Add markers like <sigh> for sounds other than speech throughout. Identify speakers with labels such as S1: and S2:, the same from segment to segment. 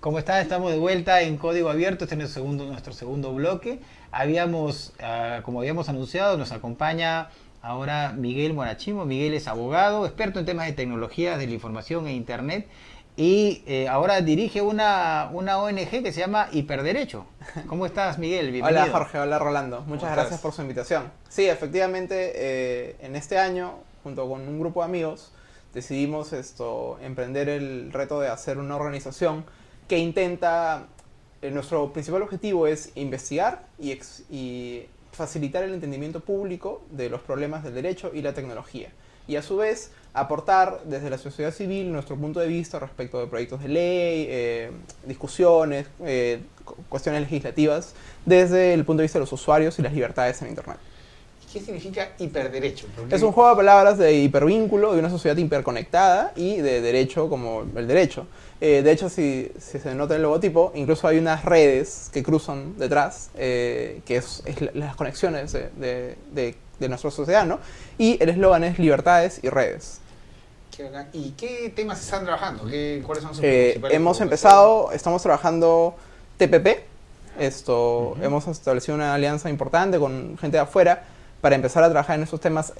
S1: ¿Cómo están? Estamos de vuelta en Código Abierto, este es nuestro segundo, nuestro segundo bloque. Habíamos, ah, como habíamos anunciado, nos acompaña ahora Miguel Morachimo. Miguel es abogado, experto en temas de tecnología de la información e internet y eh, ahora dirige una, una ONG que se llama Hiperderecho. ¿Cómo estás, Miguel?
S2: Bienvenido. Hola, Jorge. Hola, Rolando. Muchas gracias por su invitación. Sí, efectivamente, eh, en este año, junto con un grupo de amigos, decidimos esto, emprender el reto de hacer una organización que intenta, eh, nuestro principal objetivo es investigar y, y facilitar el entendimiento público de los problemas del derecho y la tecnología. Y a su vez, aportar desde la sociedad civil nuestro punto de vista respecto de proyectos de ley, eh, discusiones, eh, cuestiones legislativas, desde el punto de vista de los usuarios y las libertades en Internet.
S1: ¿Qué significa hiperderecho?
S2: Es un juego de palabras de hipervínculo, de una sociedad hiperconectada y de derecho como el derecho. Eh, de hecho, si, se nota el logotipo, incluso hay unas redes que cruzan detrás, eh, que es, las conexiones de, de, nuestra sociedad, ¿no? Y el eslogan es libertades y redes.
S1: ¿Y qué temas están trabajando? ¿Cuáles son sus
S2: eh, Hemos empezado, estamos trabajando TPP, esto, hemos establecido una alianza importante con gente de afuera, para empezar a trabajar en esos temas,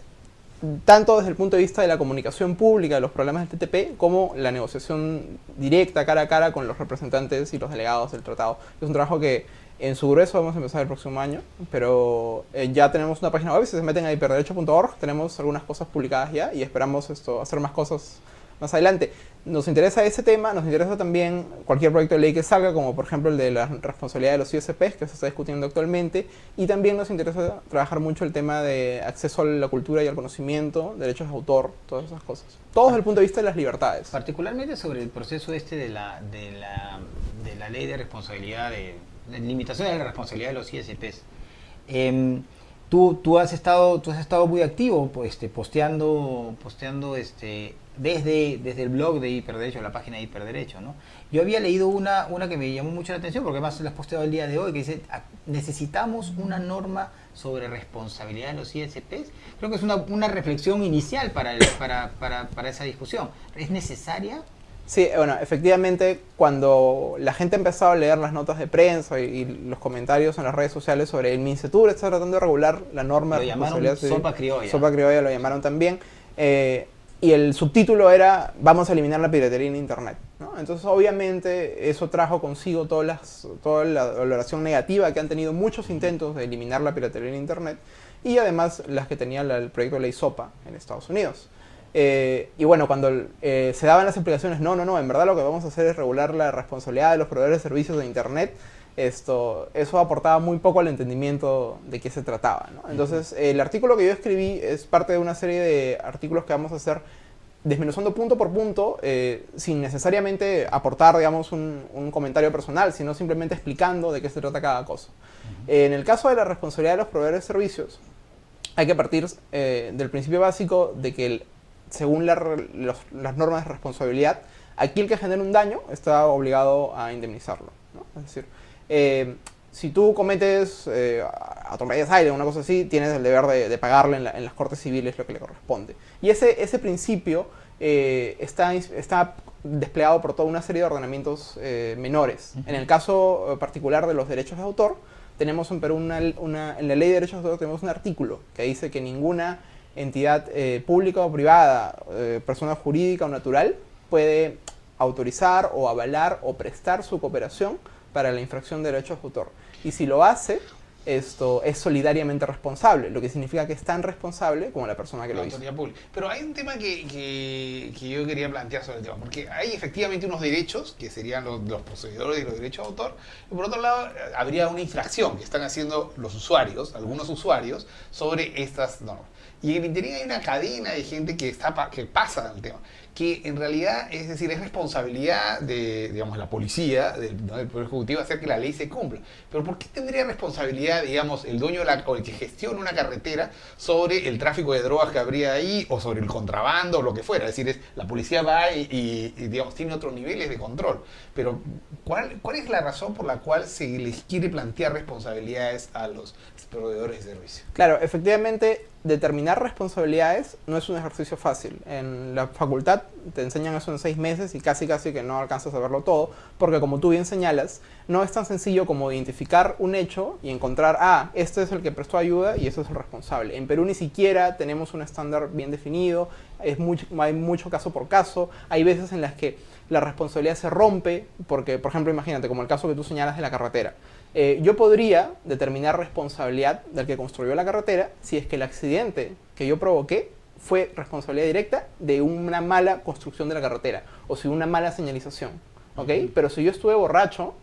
S2: tanto desde el punto de vista de la comunicación pública de los problemas del TTP, como la negociación directa, cara a cara, con los representantes y los delegados del tratado. Es un trabajo que en su grueso vamos a empezar el próximo año, pero eh, ya tenemos una página web, si se meten a hiperderecho.org, tenemos algunas cosas publicadas ya y esperamos esto, hacer más cosas más adelante. Nos interesa ese tema, nos interesa también cualquier proyecto de ley que salga, como por ejemplo el de la responsabilidad de los ISPs, que se está discutiendo actualmente, y también nos interesa trabajar mucho el tema de acceso a la cultura y al conocimiento, derechos de autor, todas esas cosas. Todo desde el punto de vista de las libertades.
S1: Particularmente sobre el proceso este de la, de la, de la ley de responsabilidad, de, limitación de la responsabilidad de los ISPs. Em, tú, tú, has estado, tú has estado muy activo pues, este, posteando, posteando este, desde, desde el blog de Hiperderecho, la página de Hiperderecho, ¿no? Yo había leído una, una que me llamó mucho la atención, porque además la has posteado el día de hoy, que dice, ah, necesitamos una norma sobre responsabilidad de los ISPs. Creo que es una, reflexión inicial para, para, para, para esa discusión. ¿Es necesaria?
S2: Sí, bueno, efectivamente, cuando la gente empezó a leer las notas de prensa y, los comentarios en las redes sociales sobre el MINCETUR está tratando de regular la norma
S1: lo de responsabilidad. Sopa criolla.
S2: Sopa criolla lo llamaron también. Eh, y el subtítulo era vamos a eliminar la piratería en internet. Entonces obviamente eso trajo consigo todas las, toda la valoración negativa que han tenido muchos intentos de eliminar la piratería en internet y además las que tenía el proyecto de ley SOPA en Estados Unidos. Eh, y bueno, cuando eh, se daban las explicaciones, no, no, no, en verdad lo que vamos a hacer es regular la responsabilidad de los proveedores de servicios de internet esto, eso aportaba muy poco al entendimiento de qué se trataba. Entonces, el artículo que yo escribí es parte de una serie de artículos que vamos a hacer desmenuzando punto por punto, eh, sin necesariamente aportar, digamos, un, comentario personal, sino simplemente explicando de qué se trata cada cosa. en el caso de la responsabilidad de los proveedores de servicios, hay que partir eh, del principio básico de que, según las normas de responsabilidad, aquí el que genera un daño está obligado a indemnizarlo. Es decir, eh, si tú cometes eh, atropellas aire o una cosa así, tienes el deber de, pagarle en, las cortes civiles lo que le corresponde. Y ese, ese principio eh, está, está desplegado por toda una serie de ordenamientos eh, menores. En el caso particular de los derechos de autor, tenemos en Perú una, en la ley de derechos de autor tenemos un artículo que dice que ninguna entidad pública o privada, persona jurídica o natural, puede autorizar o avalar o prestar su cooperación para la infracción de derechos de autor. Y si lo hace, esto es solidariamente responsable, lo que significa que es tan responsable como la persona que lo hizo.
S3: Pero hay un tema que, que, yo quería plantear sobre el tema, porque hay efectivamente unos derechos, que serían los, los poseedores de los derechos de autor, y por otro lado habría una infracción que están haciendo los usuarios, algunos usuarios, sobre estas normas. Y en el hay una cadena de gente que, está, que pasa el tema que en realidad, es decir, es responsabilidad de, digamos, la policía, del, Poder Ejecutivo, hacer que la ley se cumpla. Pero ¿por qué tendría responsabilidad, digamos, el dueño de la, o el que gestiona una carretera sobre el tráfico de drogas que habría ahí, o sobre el contrabando, o lo que fuera? Es decir, es, la policía va y, digamos, tiene otros niveles de control. Pero, ¿cuál, ¿cuál es la razón por la cual se les quiere plantear responsabilidades a los proveedores de servicio?
S2: Claro, efectivamente, determinar responsabilidades no es un ejercicio fácil. En la facultad te enseñan eso en seis meses y casi casi que no alcanzas a verlo todo, porque como tú bien señalas, no es tan sencillo como identificar un hecho y encontrar, ah, este es el que prestó ayuda y este es el responsable. En Perú ni siquiera tenemos un estándar bien definido, es hay mucho caso por caso, hay veces en las que la responsabilidad se rompe, porque, por ejemplo, imagínate, como el caso que tú señalas de la carretera. Eh, yo podría determinar responsabilidad del que construyó la carretera si es que el accidente que yo provoqué fue responsabilidad directa de una mala construcción de la carretera o si una mala señalización. ¿ok? Pero si yo estuve borracho,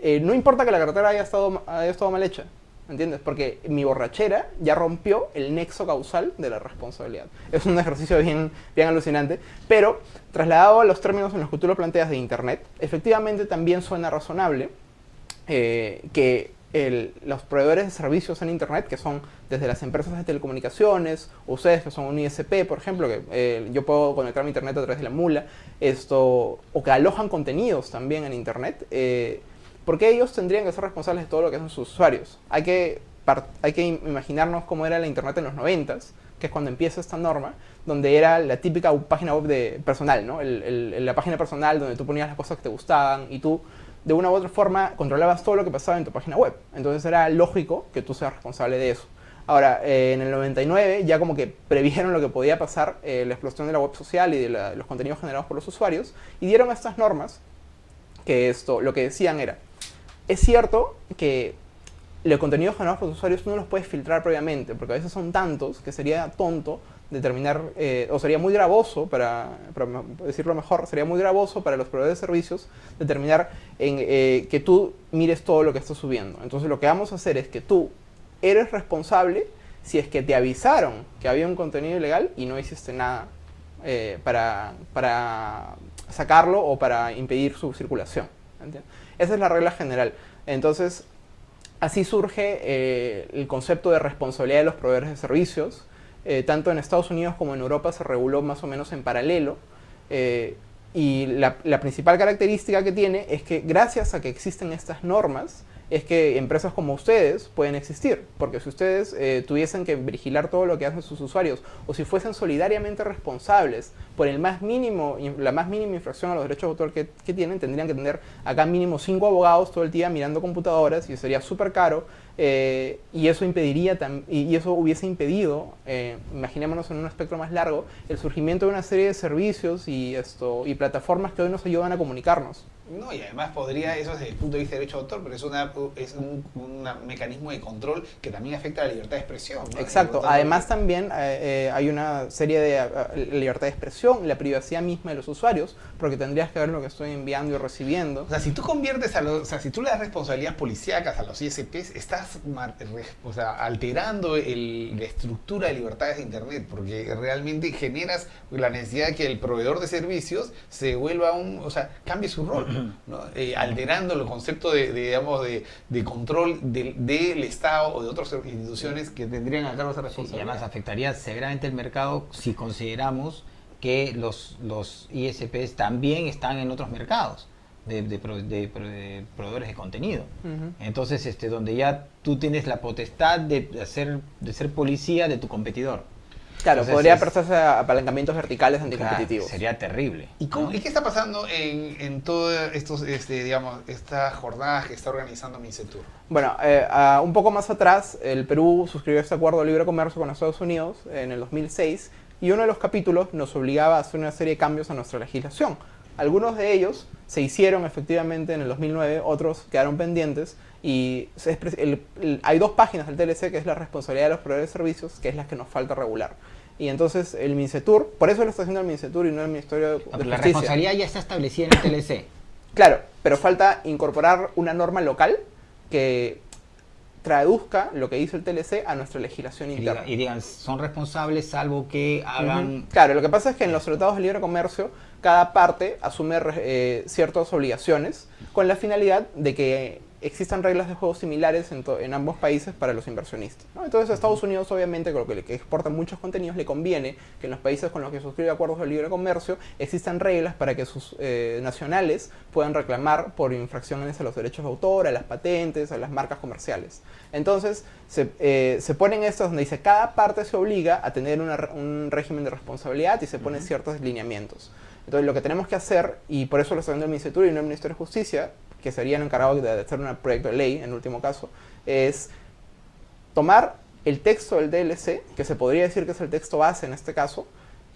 S2: eh, no importa que la carretera haya estado, haya estado mal hecha, ¿entiendes? Porque mi borrachera ya rompió el nexo causal de la responsabilidad. Es un <laughs> ejercicio bien, bien alucinante, pero trasladado a los términos en los que tú lo planteas de Internet, efectivamente también suena razonable eh, que los proveedores de servicios en Internet, que son desde las empresas de telecomunicaciones, ustedes que son un ISP, por ejemplo, que eh, yo puedo conectar mi Internet a través de la mula, esto, o que alojan contenidos también en Internet, eh, porque ellos tendrían que ser responsables de todo lo que hacen sus usuarios. Hay que, hay que imaginarnos cómo era la Internet en los 90 que es cuando empieza esta norma, donde era la típica página web de personal, ¿no? la página personal donde tú ponías las cosas que te gustaban y tú de una u otra forma controlabas todo lo que pasaba en tu página web. Entonces era lógico que tú seas responsable de eso. Ahora, eh, en el 99 ya como que previeron lo que podía pasar, eh, la explosión de la web social y de los contenidos generados por los usuarios, y dieron estas normas que esto, lo que decían era, es cierto que los contenidos generados por los usuarios no los puedes filtrar previamente, porque a veces son tantos que sería tonto determinar, eh, o sería muy gravoso, para, decirlo mejor, sería muy gravoso para los proveedores de servicios determinar en, eh, que tú mires todo lo que estás subiendo. Entonces lo que vamos a hacer es que tú eres responsable si es que te avisaron que había un contenido ilegal y no hiciste nada eh, para, para sacarlo o para impedir su circulación. Esa es la regla general. Entonces, así surge el concepto de responsabilidad de los proveedores de servicios, eh, tanto en Estados Unidos como en Europa se reguló más o menos en paralelo. Eh, y la, principal característica que tiene es que gracias a que existen estas normas, es que empresas como ustedes pueden existir. Porque si ustedes eh, tuviesen que vigilar todo lo que hacen sus usuarios, o si fuesen solidariamente responsables por el más mínimo, la más mínima infracción a los derechos de autor que, tienen, tendrían que tener acá mínimo cinco abogados todo el día mirando computadoras y sería súper caro eh, y eso impediría y eso hubiese impedido, eh, imaginémonos en un espectro más largo, el surgimiento de una serie de servicios y esto y plataformas que hoy nos ayudan a comunicarnos.
S3: No, y además podría, eso desde el punto de vista de derecho de autor, pero es, una, es un, mecanismo de control que también afecta a la libertad de expresión.
S2: Exacto, además también eh, hay una serie de libertad de expresión, la privacidad misma de los usuarios, porque tendrías que ver lo que estoy enviando y recibiendo.
S3: O sea, si tú conviertes a los, o sea, si tú le das responsabilidades policíacas a los ISPs, estás o sea, alterando la estructura de libertades de Internet, porque realmente generas la necesidad de que el proveedor de servicios se vuelva un, o sea, cambie su rol, eh, alterando el concepto de, digamos, de, control del Estado o de otras instituciones que tendrían a cargo esa responsabilidad.
S1: y además afectaría severamente el mercado si consideramos que los, los ISPs también están en otros mercados de, proveedores de contenido. Entonces, este, donde ya tú tienes la potestad de, hacer, de ser policía de tu competidor.
S2: Claro, podría prestarse a apalancamientos verticales anticompetitivos.
S1: sería terrible.
S3: ¿Y, qué está pasando en, en todas estos, este, digamos, estas jornadas que está organizando Mincetur?
S2: Bueno, eh, un poco más atrás, el Perú suscribió este acuerdo de libre comercio con Estados Unidos en el 2006 y uno de los capítulos nos obligaba a hacer una serie de cambios a nuestra legislación. Algunos de ellos se hicieron efectivamente en el 2009, otros quedaron pendientes y hay dos páginas del TLC que es la responsabilidad de los proveedores de servicios, que es la que nos falta regular. Y entonces el MINCETUR, por eso lo está haciendo el MINCETUR y no el Ministerio de,
S1: Justicia. La responsabilidad ya está establecida en el TLC.
S2: Claro, pero falta incorporar una norma local que traduzca lo que dice el TLC a nuestra legislación interna.
S1: Y digan, son responsables salvo que hagan...
S2: Claro, lo que pasa es que en los tratados de libre comercio cada parte asume eh, ciertas obligaciones con la finalidad de que existan reglas de juego similares en, ambos países para los inversionistas. ¿no? Entonces a Estados Unidos obviamente con lo que, que exporta muchos contenidos le conviene que en los países con los que suscribe acuerdos de libre comercio existan reglas para que sus eh, nacionales puedan reclamar por infracciones a los derechos de autor, a las patentes, a las marcas comerciales. Entonces se, eh, se ponen estos donde dice cada parte se obliga a tener una un régimen de responsabilidad y se ponen ciertos lineamientos. Entonces lo que tenemos que hacer, y por eso lo está viendo el Ministerio y no el Ministerio de Justicia, que serían encargados de hacer un proyecto de ley en último caso, es tomar el texto del DLC, que se podría decir que es el texto base en este caso,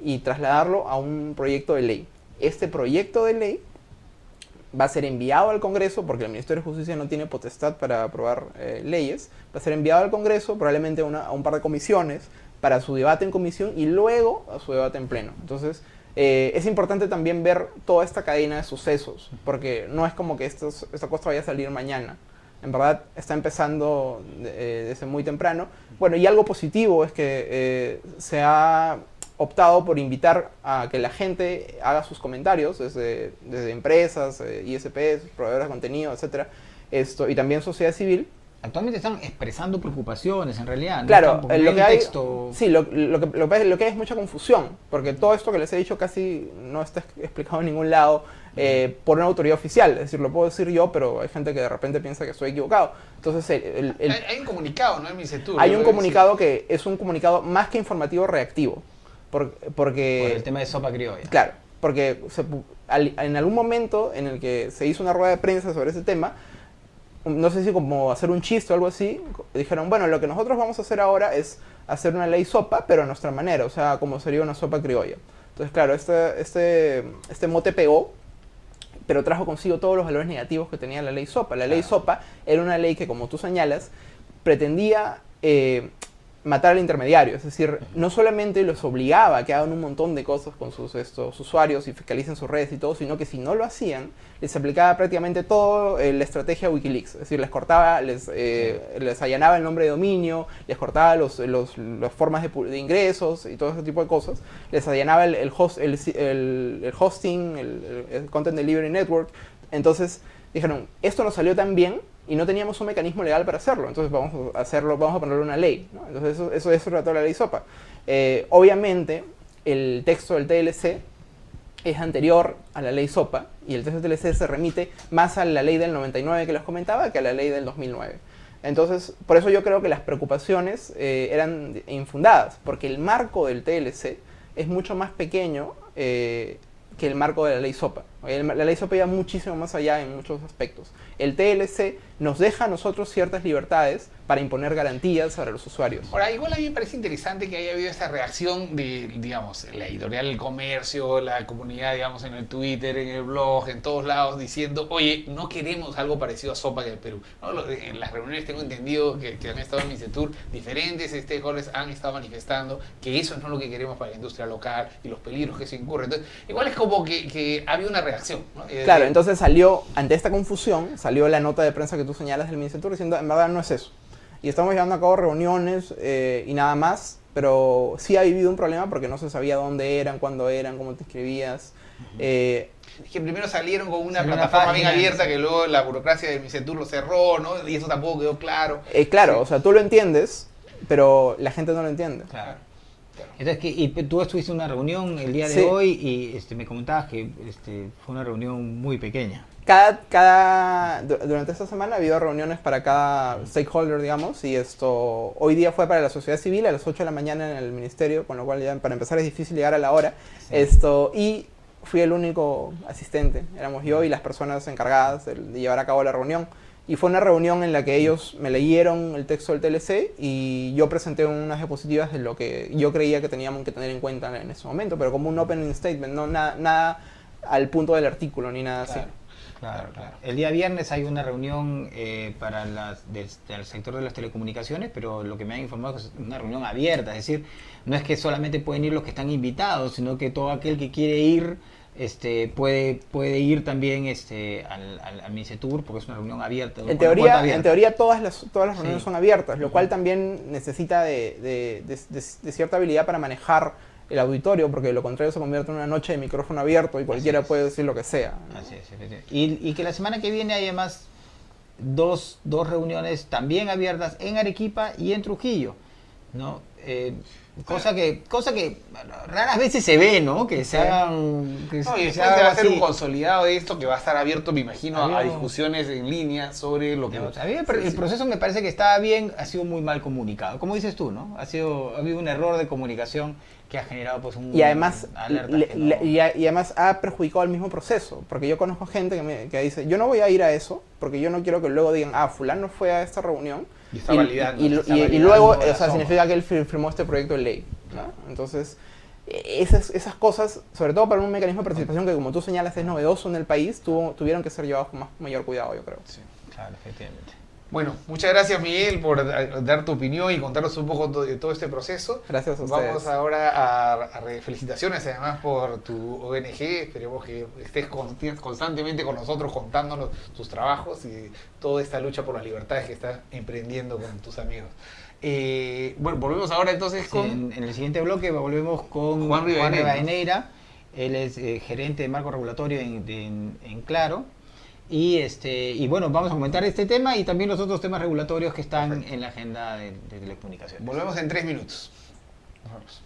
S2: y trasladarlo a un proyecto de ley. Este proyecto de ley va a ser enviado al Congreso, porque el Ministerio de Justicia no tiene potestad para aprobar eh, leyes, va a ser enviado al Congreso, probablemente a un par de comisiones, para su debate en comisión y luego a su debate en pleno. Entonces, eh, es importante también ver toda esta cadena de sucesos, porque no es como que estos- esta cosa vaya a salir mañana. En verdad está empezando eh, desde muy temprano. Bueno, y algo positivo es que eh, se ha optado por invitar a que la gente haga sus comentarios desde, desde empresas, eh, ISPs, proveedores de contenido, etcétera, esto, y también sociedad civil,
S1: Actualmente están expresando preocupaciones, en realidad.
S2: Claro,
S1: no
S2: lo que hay,
S1: texto-
S2: sí, lo, lo que, lo, que hay- lo que hay es mucha confusión, porque todo esto que les he dicho casi no está explicado en ningún lado eh, por una autoridad oficial, es decir, lo puedo decir yo, pero hay gente que de repente piensa que estoy equivocado. Entonces, el- el- el-
S3: Hay, hay un comunicado, ¿no? En Misetur.
S2: hay un comunicado que es un comunicado más que informativo reactivo, por- porque...
S1: por el tema de sopa criolla.
S2: Claro, porque se pu- al- en algún momento en el que se hizo una rueda de prensa sobre ese tema, no sé si como hacer un chiste o algo así, dijeron, bueno, lo que nosotros vamos a hacer ahora es hacer una ley sopa, pero a nuestra manera, o sea, como sería una sopa criolla. Entonces, claro, este, este, este mote pegó, pero trajo consigo todos los valores negativos que tenía la ley sopa. La ley
S1: Claro.
S2: sopa era una ley que, como tú señalas, pretendía eh, matar al intermediario, es decir, no solamente los obligaba a que hagan un montón de cosas con sus estos usuarios y fiscalicen sus redes y todo, sino que si no lo hacían, les aplicaba prácticamente toda la estrategia Wikileaks, es decir, les cortaba, les, eh, les allanaba el nombre de dominio, les cortaba los, los- las formas de, de ingresos y todo ese tipo de cosas, les allanaba el, el, host- el- el hosting, el, el Content Delivery Network, entonces dijeron, esto nos salió tan bien y no teníamos un mecanismo legal para hacerlo, entonces vamos a hacerlo, vamos a ponerle una ley, ¿no? Entonces eso, eso, eso trató la ley SOPA. Eh, obviamente, el texto del TLC es anterior a la ley SOPA y el texto del TLC se remite más a la ley del 99 que les comentaba que a la ley del 2009. Entonces, por eso yo creo que las preocupaciones eh, eran infundadas, porque el marco del TLC es mucho más pequeño eh, que el marco de la ley SOPA. La ley SOPA iba muchísimo más allá en muchos aspectos. El TLC nos deja a nosotros ciertas libertades para imponer garantías para los usuarios.
S3: Ahora, igual a mí me parece interesante que haya habido esta reacción de, digamos, la editorial del comercio, la comunidad, digamos, en el Twitter, en el blog, en todos lados, diciendo, oye, no queremos algo parecido a Sopa que el Perú. ¿no? Lo- En las reuniones tengo entendido que, que han estado en Misetur, diferentes stakeholders han estado manifestando que eso no es lo que queremos para la industria local y los peligros que se incurren. Entonces, igual es como que, que había una reacción. ¿No? Eh,
S2: Claro, entonces salió, ante esta confusión, salió la nota de prensa que tú señalas del Ministerio diciendo, en verdad no es eso. Y estamos llevando a cabo reuniones eh, y nada más, pero sí ha vivido un problema porque no se sabía dónde eran, cuándo eran, cómo te inscribías. Eh,
S3: Es que primero salieron con una
S1: Salió una
S3: plataforma bien abierta que luego la burocracia del Misetur lo cerró, ¿no? Y eso tampoco quedó claro.
S2: eh, claro,
S3: Sí.
S2: o sea, tú lo entiendes, pero la gente no lo entiende.
S1: Claro. Entonces, que, y tú estuviste en una reunión el día de
S2: Sí.
S1: hoy y este, me comentabas que este, fue una reunión muy pequeña.
S2: Cada, cada, du- durante esta semana ha habido reuniones para cada stakeholder, digamos, y esto hoy día fue para la sociedad civil a las 8 de la mañana en el ministerio, con lo cual ya para empezar es difícil llegar a la hora.
S1: Sí.
S2: Esto, y fui el único asistente, éramos yo y las personas encargadas de llevar a cabo la reunión. Y fue una reunión en la que ellos me leyeron el texto del TLC y yo presenté unas diapositivas de lo que yo creía que teníamos que tener en cuenta en ese momento, pero como un opening statement, no nada, nada al punto del artículo ni nada así.
S3: Claro.
S1: Claro. El día viernes hay una reunión eh, para las, del, sector de las telecomunicaciones, pero lo que me han informado es una reunión abierta, es decir, no es que solamente pueden ir los que están invitados, sino que todo aquel que quiere ir este, puede, puede ir también este, al, al, al Micetur, porque es una reunión abierta.
S2: En teoría,
S1: abierta.
S2: en teoría todas las, todas las reuniones
S1: Sí.
S2: son abiertas, lo cual también necesita de, de- de- de- de cierta habilidad para manejar el auditorio, porque de lo contrario se convierte en una noche de micrófono abierto y cualquiera puede decir lo que sea. ¿no?
S1: Así es, efectivamente. y, y que la semana que viene haya más dos, dos reuniones también abiertas en Arequipa y en Trujillo, ¿no? Eh, cosa que cosa que raras veces se ve, ¿no? Que se hagan... Que,
S3: No, y
S1: se
S3: va a hacer un consolidado de esto que va a estar abierto, me imagino, a- discusiones en línea sobre lo que...
S1: Digamos, a mí pare- el proceso me parece que estaba bien, ha sido muy mal comunicado. Como dices tú, ¿no? Ha sido, ha habido un error de comunicación que ha generado pues un
S2: Y además, le-
S1: no-
S2: le- y, a- y además ha perjudicado al mismo proceso, porque yo conozco gente que, me, que dice, yo no voy a ir a eso, porque yo no quiero que luego digan, ah, fulano fue a esta reunión.
S3: Y está validando,
S2: y, y-
S3: está
S2: y- y
S3: validando
S2: luego, o sea, significa que él fir- firmó este proyecto de ley. ¿no? Entonces, esas, esas cosas, sobre todo para un mecanismo de participación que, como tú señalas, es novedoso en el país, tuvo, tuvieron que ser llevados con más, mayor cuidado, yo creo.
S3: Sí.
S1: Claro, efectivamente.
S3: Bueno, muchas gracias Miguel por dar tu opinión y contarnos un poco de todo este proceso.
S2: Gracias a ustedes.
S3: Vamos ahora a, felicitaciones además por tu ONG. Esperemos que estés constantemente con nosotros contándonos tus trabajos y toda esta lucha por las libertades que estás emprendiendo con tus amigos. Eh, bueno, volvemos ahora entonces
S1: Sí,
S3: con...
S1: en, en el siguiente bloque volvemos con
S3: Juan Rivadeneira.
S1: Rivadeneira. Él es eh, gerente de marco regulatorio en, en- en Claro. Y, este, y bueno, vamos a comentar este tema y también los otros temas regulatorios que están
S3: Perfecto.
S1: en la agenda de, de telecomunicaciones.
S3: Volvemos en tres minutos. Nos vemos.